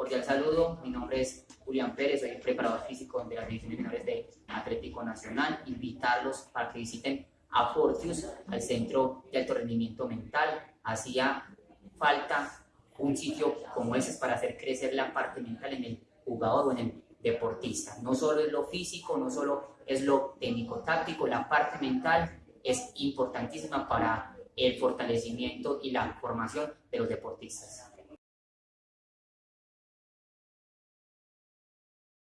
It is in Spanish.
Cordial saludo, mi nombre es Julián Pérez, soy preparador físico de las divisiones menores de Atlético Nacional. Invitarlos para que visiten a Fortius, al Centro de Alto Rendimiento Mental. Hacía falta un sitio como ese para hacer crecer la parte mental en el jugador o en el deportista. No solo es lo físico, no solo es lo técnico-táctico, la parte mental es importantísima para el fortalecimiento y la formación de los deportistas.